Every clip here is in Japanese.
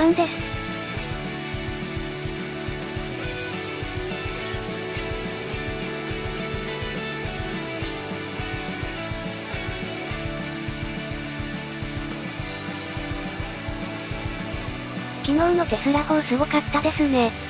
マンです。昨日のテスラ4すごかったですね。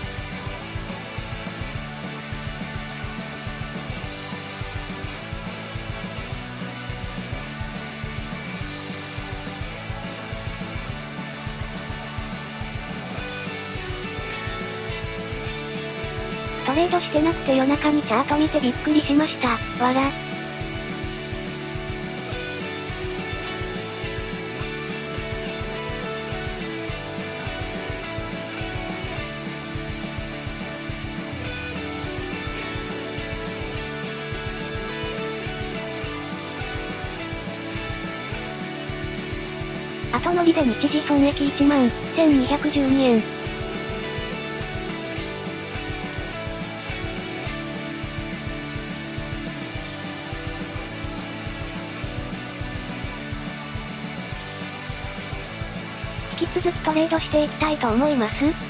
レードしてなくて夜中にチャート見てびっくりしました。わら。後乗りで日時損益1万1212円。トレードしていきたいと思います。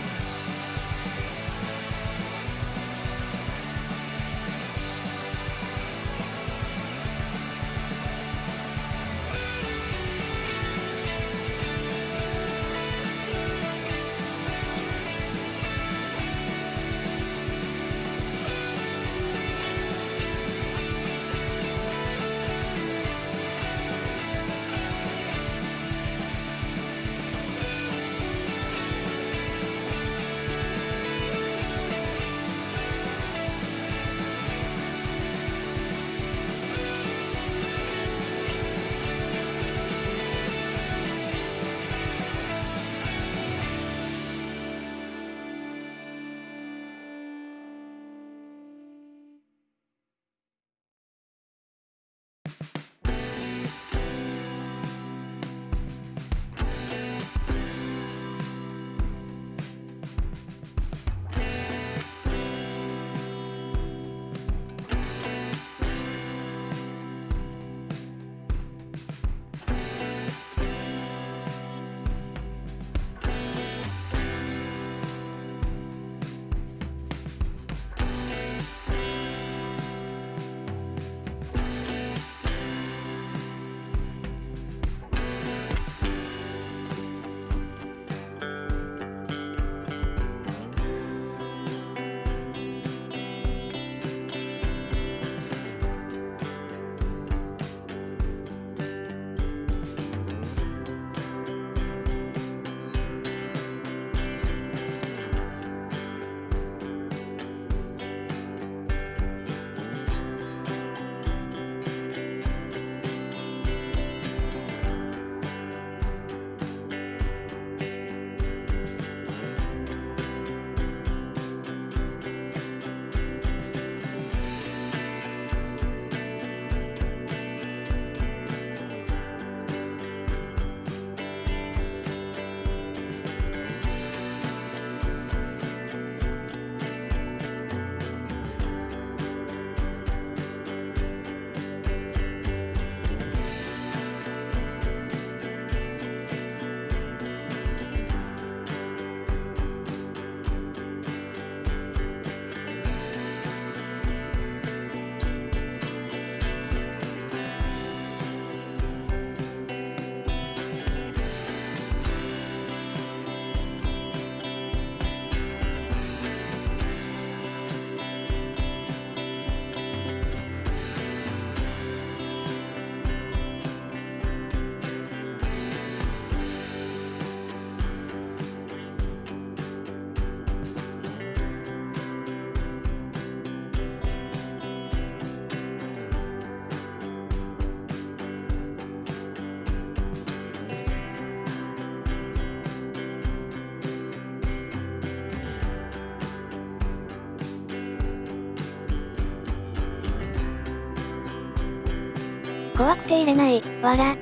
怖くて入れない、わら。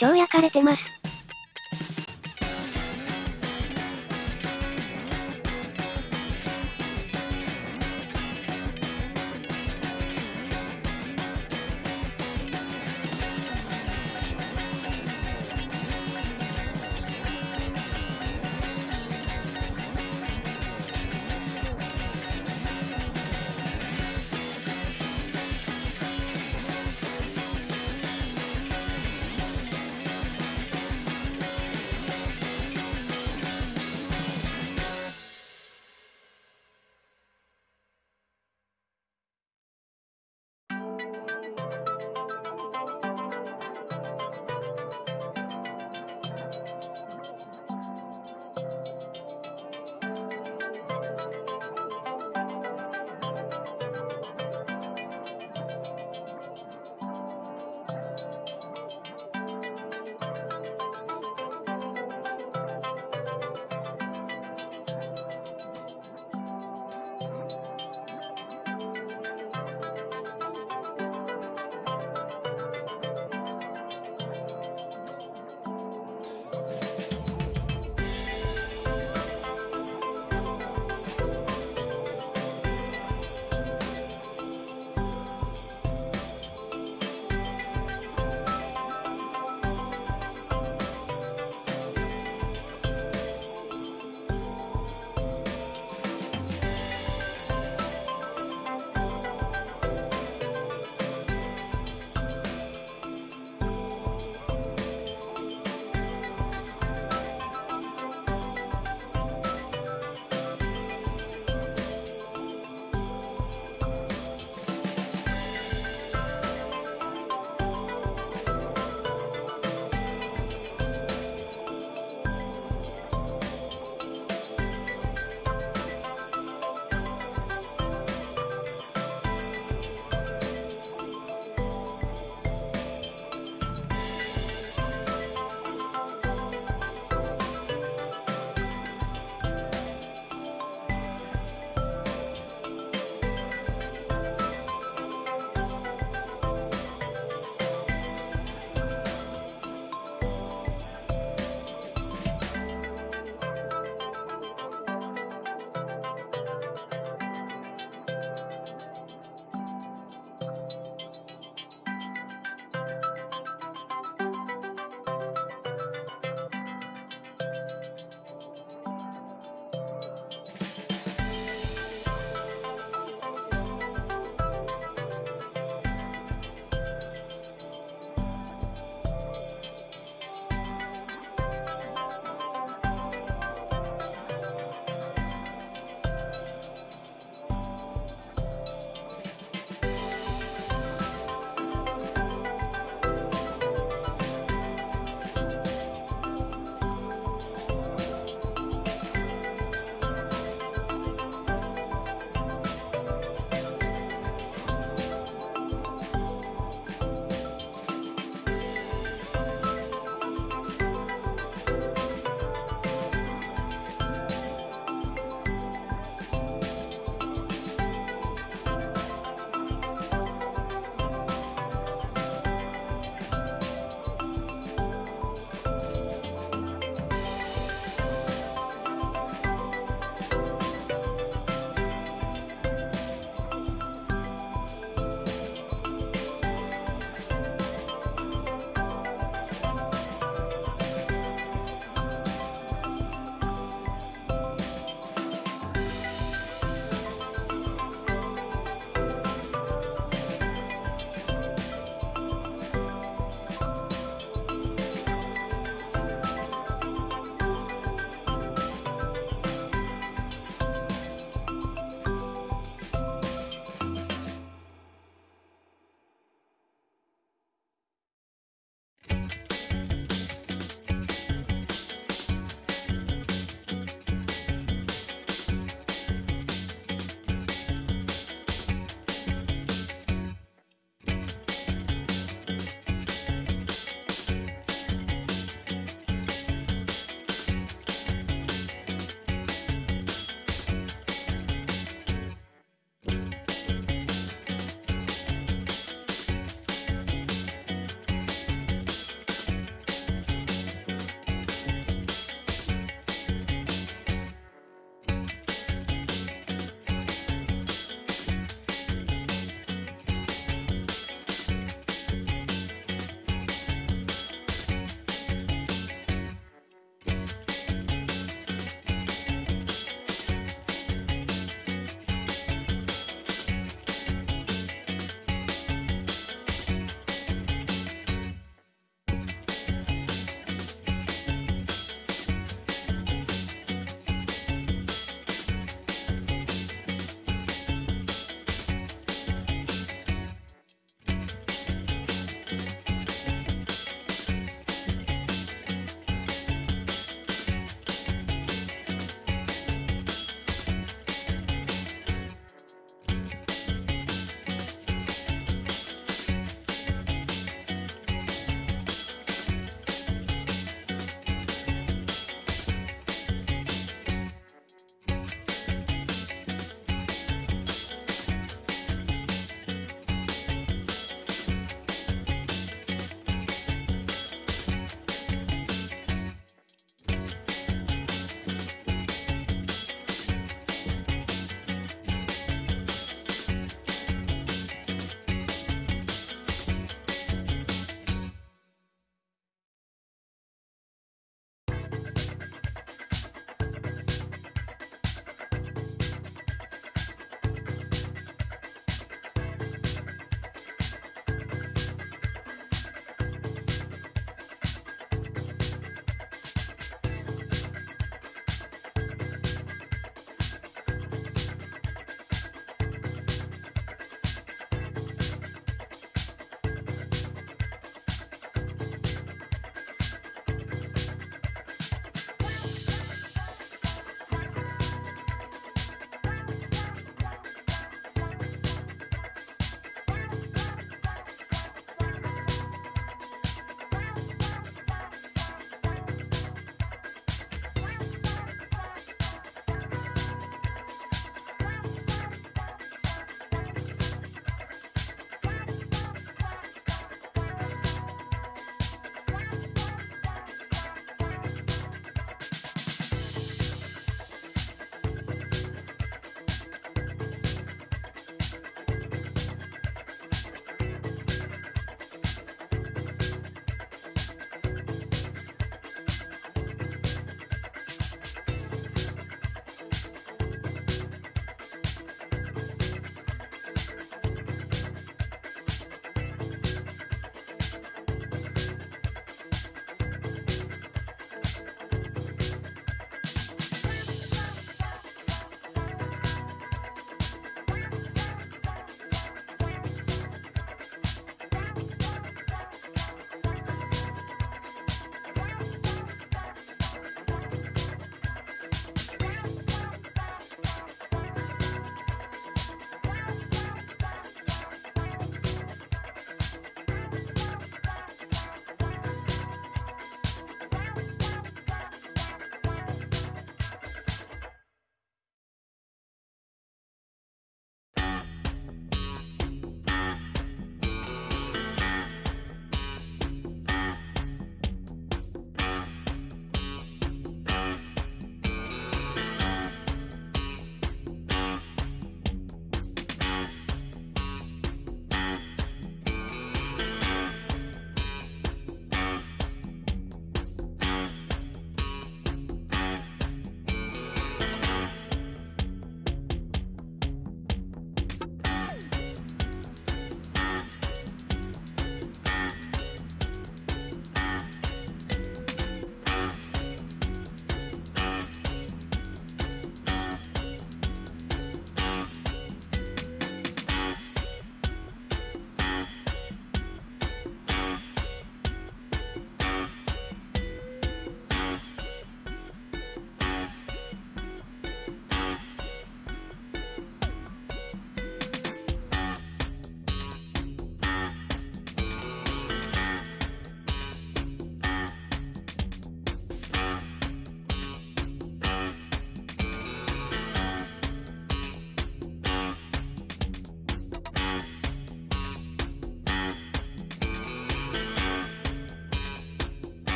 超焼かれてます。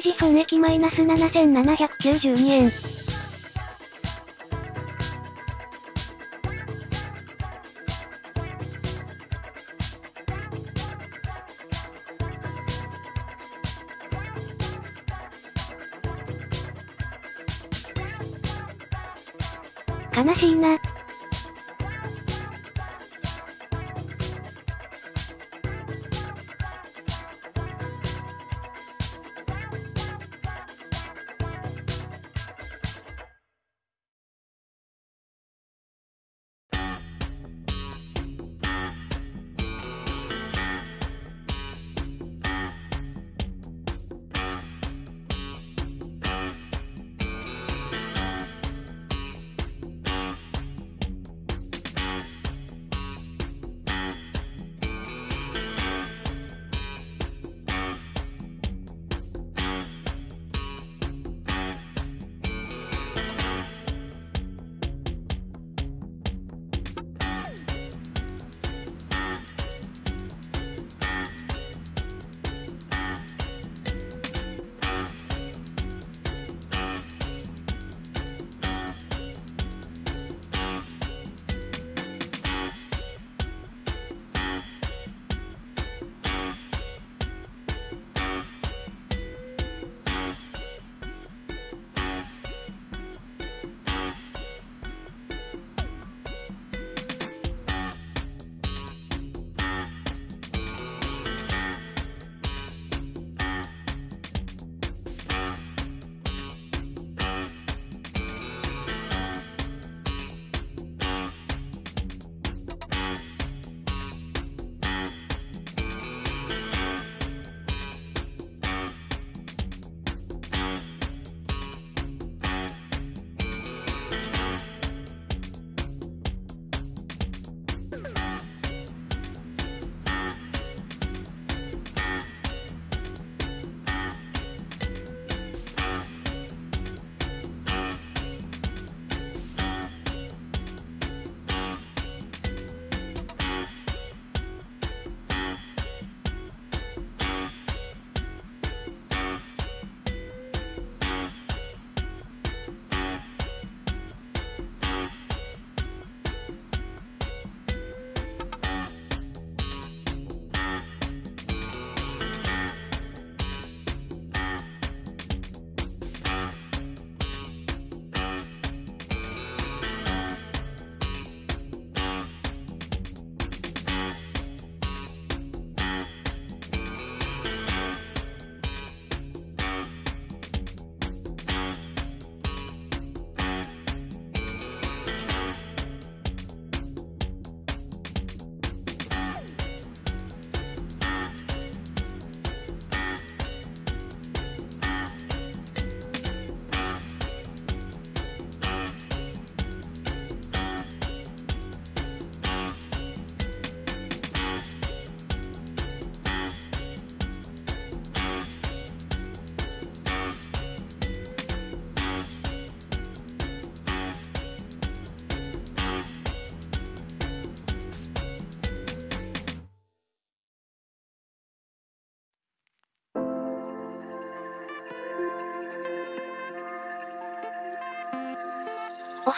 時損益マイナス7792円。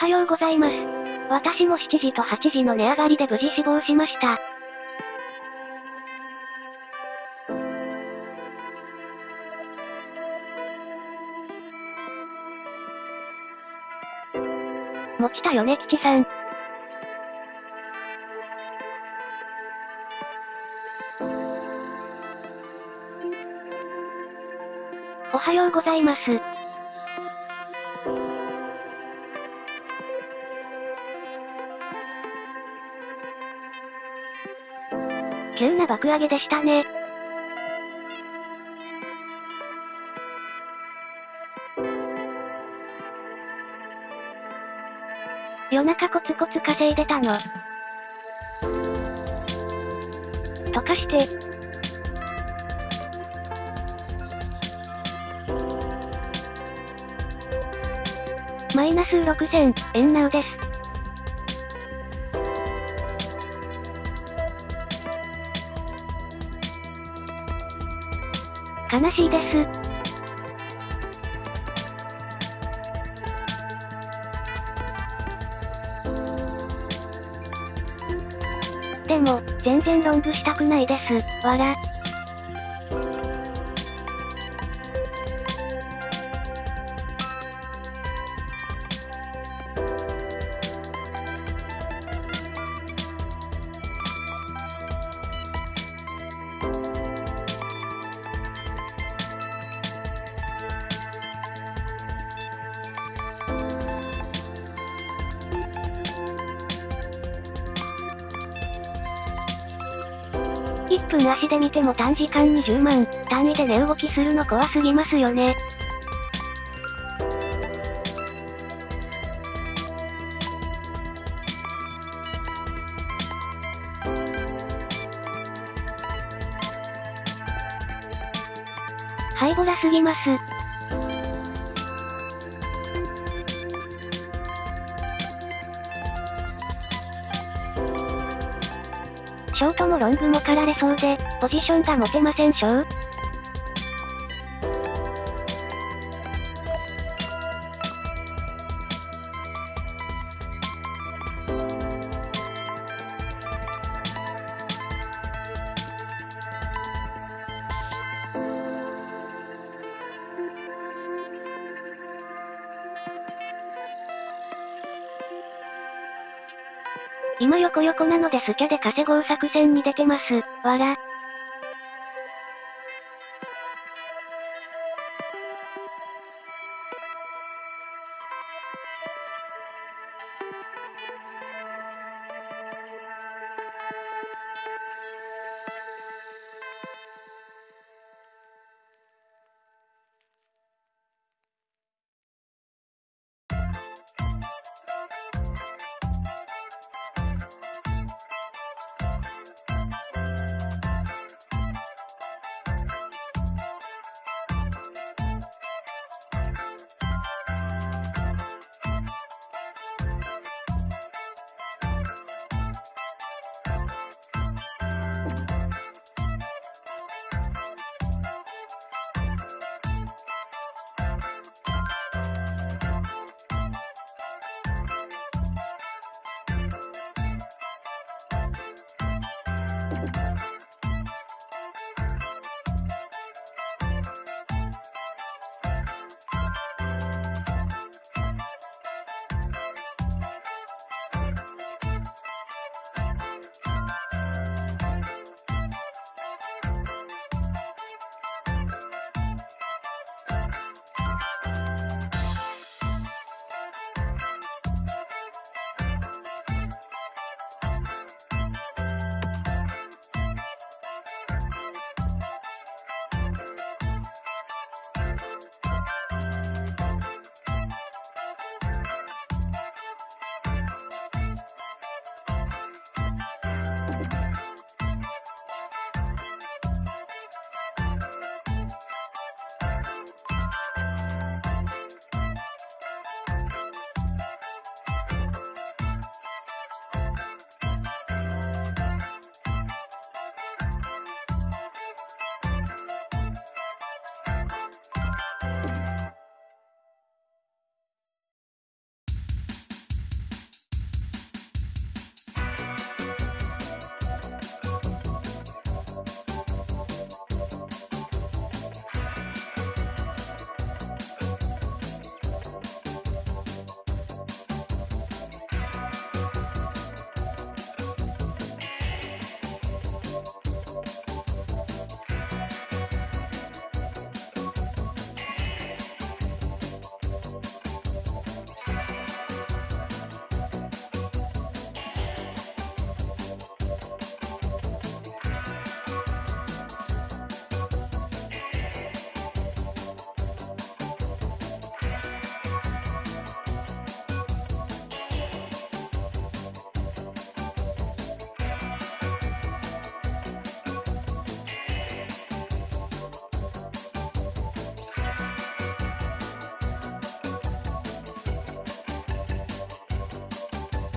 はようございます。私も7時と8時の値上がりで無事死亡しました。持ちたよね吉さん。爆上げでしたね。夜中コツコツ稼いでたの。とかして。マイナス6000円なうです。悲しいです。でも、全然ロングしたくないです。わら。足で見ても短時間に10万、単位で値動きするの怖すぎますよね。ハイボラすぎます。ショートもロングも狩られそうで、ポジションが持てませんしょう？今横横なのでスキャで稼ごう作戦に出てます。わら。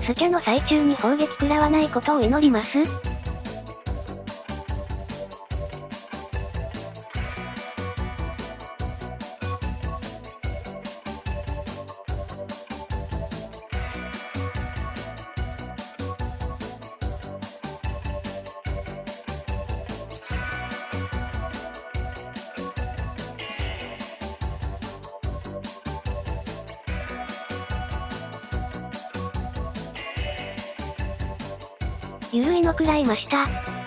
スキャの最中に砲撃食らわないことを祈ります。らいました。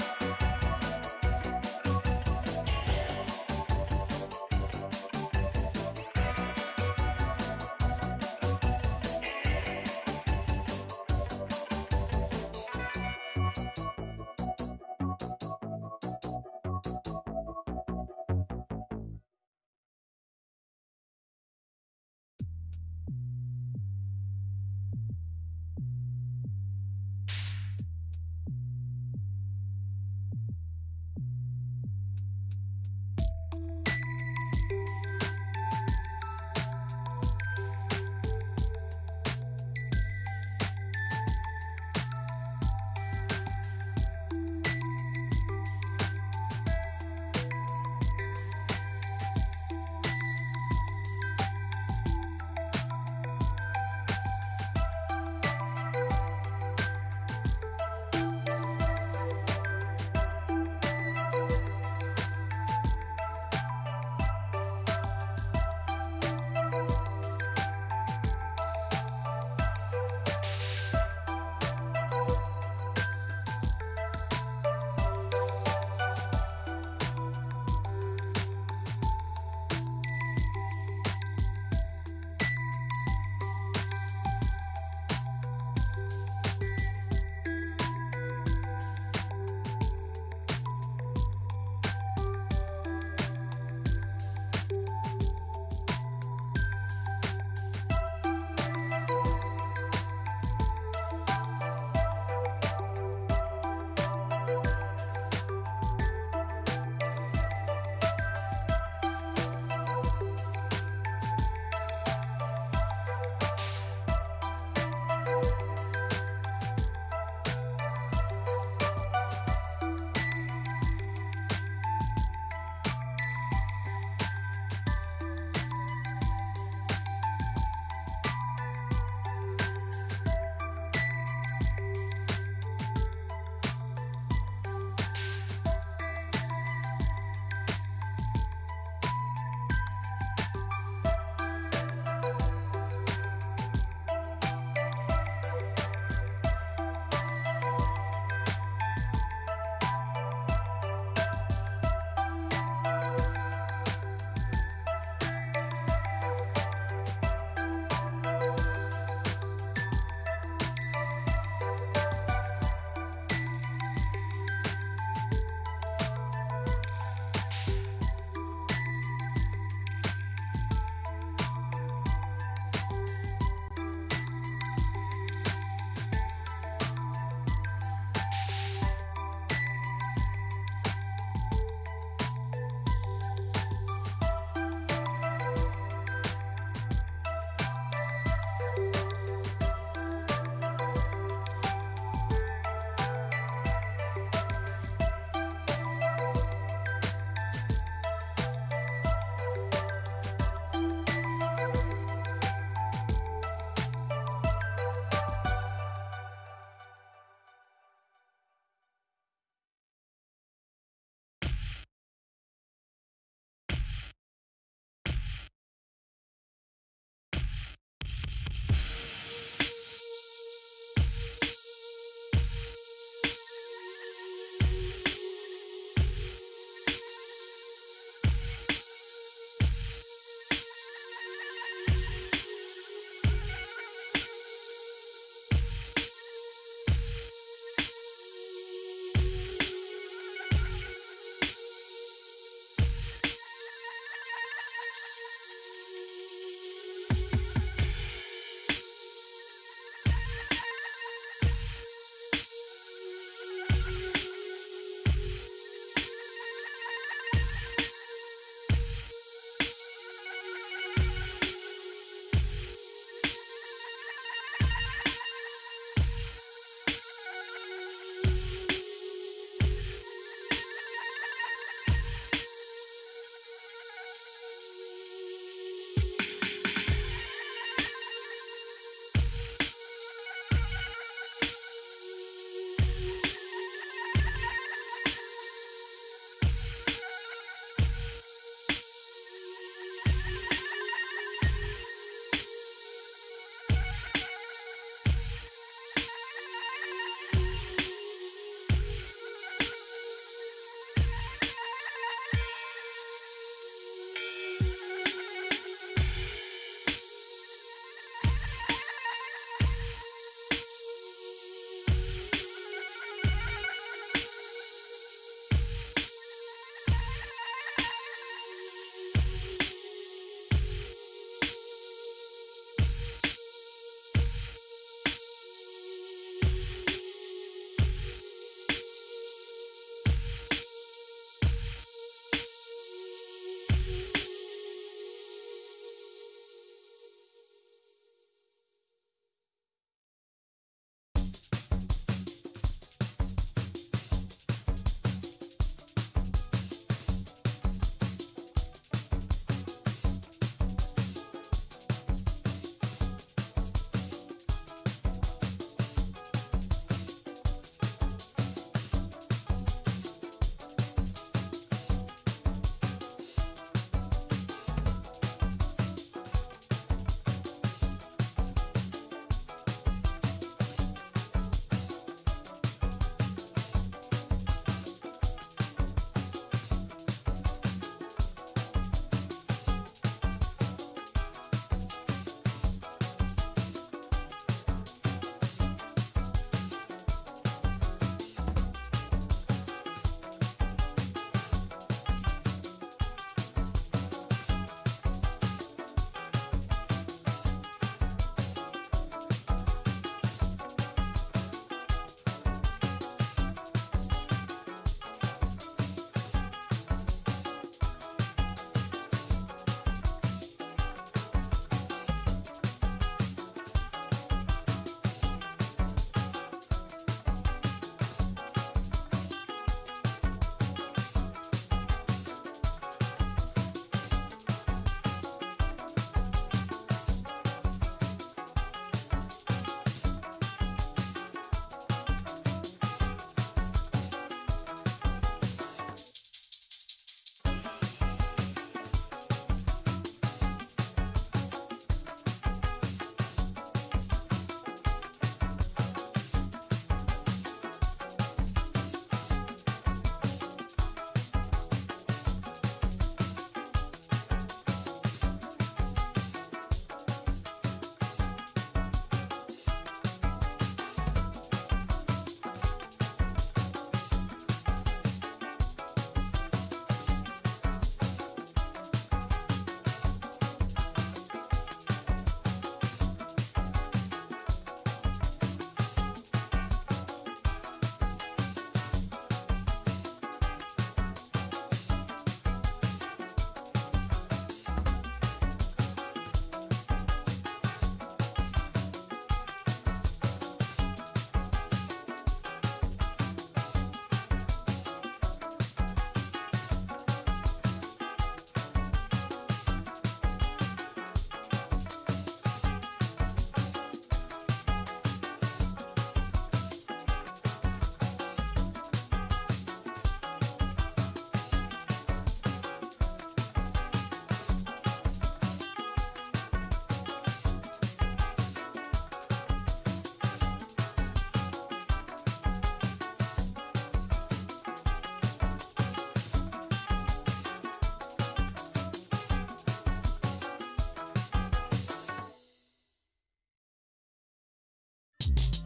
you